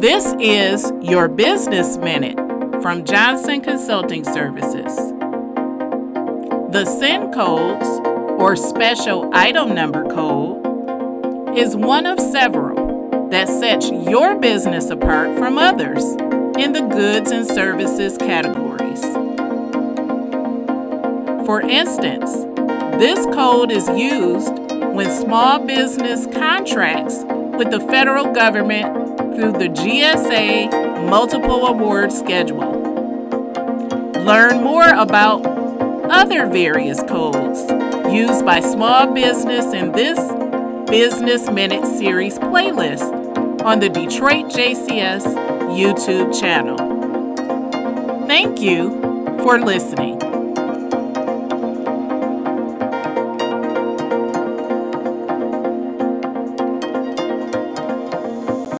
This is your Business Minute from Johnson Consulting Services. The SIN codes, or Special Item Number Code, is one of several that sets your business apart from others in the goods and services categories. For instance, this code is used when small business contracts with the federal government through the GSA Multiple Award Schedule. Learn more about other various codes used by small business in this Business Minute Series playlist on the Detroit JCS YouTube channel. Thank you for listening.